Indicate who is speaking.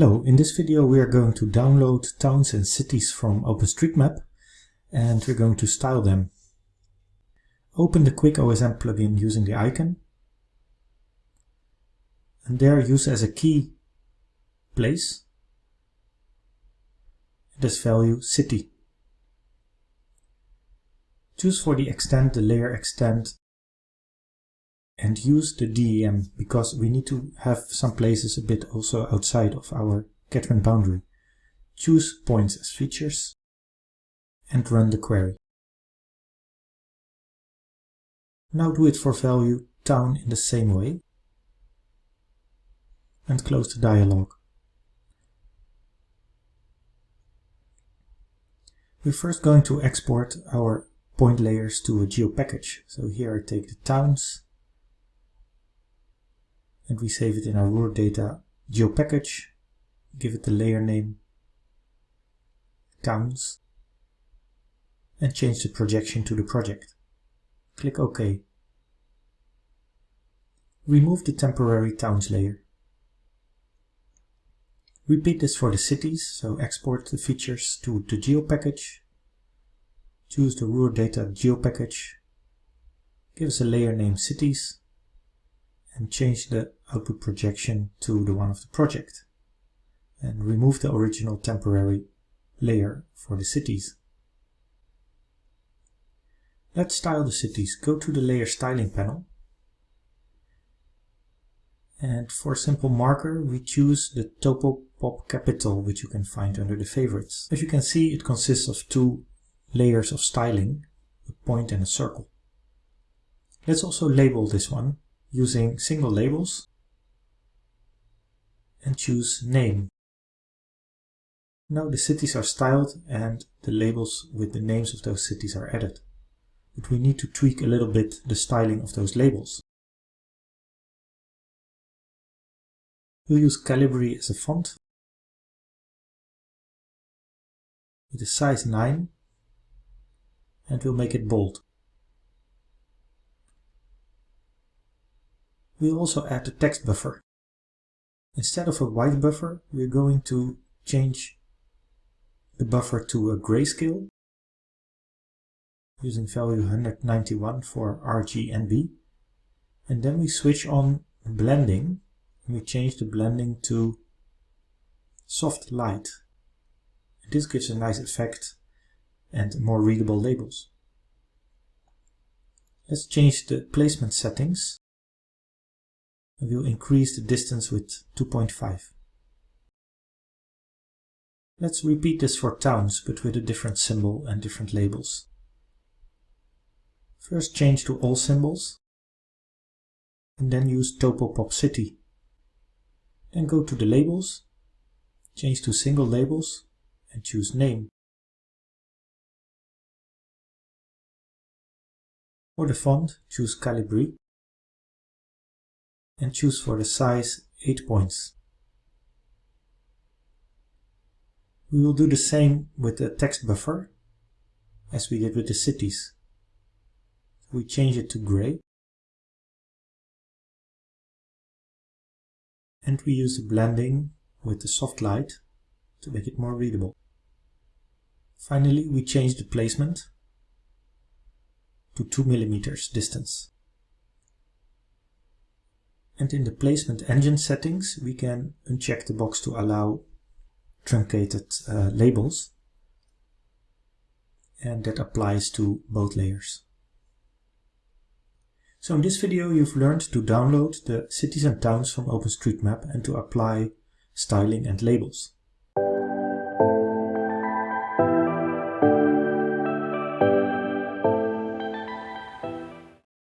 Speaker 1: Hello, in this video we are going to download towns and cities from OpenStreetMap and we're going to style them. Open the QuickOSM plugin using the icon and there use as a key place this value city. Choose for the extent the layer extent and use the DEM because we need to have some places a bit also outside of our catchment boundary. Choose points as features and run the query. Now do it for value town in the same way and close the dialog. We're first going to export our point layers to a geo package. So here I take the towns and we save it in our raw data geo package, give it the layer name, towns, and change the projection to the project. Click OK. Remove the temporary towns layer. Repeat this for the cities, so export the features to the geo package, choose the raw data geo package, give us a layer name cities, and change the output projection to the one of the project and remove the original temporary layer for the cities. Let's style the cities. Go to the layer styling panel and for a simple marker we choose the Topopop Capital which you can find under the favorites. As you can see it consists of two layers of styling, a point and a circle. Let's also label this one using single labels and choose name. Now the cities are styled and the labels with the names of those cities are added. But we need to tweak a little bit the styling of those labels. We'll use Calibri as a font with a size 9 and we'll make it bold. We'll also add a text buffer. Instead of a white buffer, we're going to change the buffer to a grayscale using value 191 for RGB. And then we switch on blending and we change the blending to soft light. This gives a nice effect and more readable labels. Let's change the placement settings we'll increase the distance with 2.5. Let's repeat this for towns, but with a different symbol and different labels. First change to all symbols, and then use Topopop City. Then go to the labels, change to single labels, and choose name. For the font, choose Calibri and choose for the size 8 points. We will do the same with the text buffer as we did with the cities. We change it to gray and we use the blending with the soft light to make it more readable. Finally, we change the placement to 2 millimeters distance. And in the placement engine settings, we can uncheck the box to allow truncated uh, labels. And that applies to both layers. So in this video you've learned to download the cities and towns from OpenStreetMap and to apply styling and labels.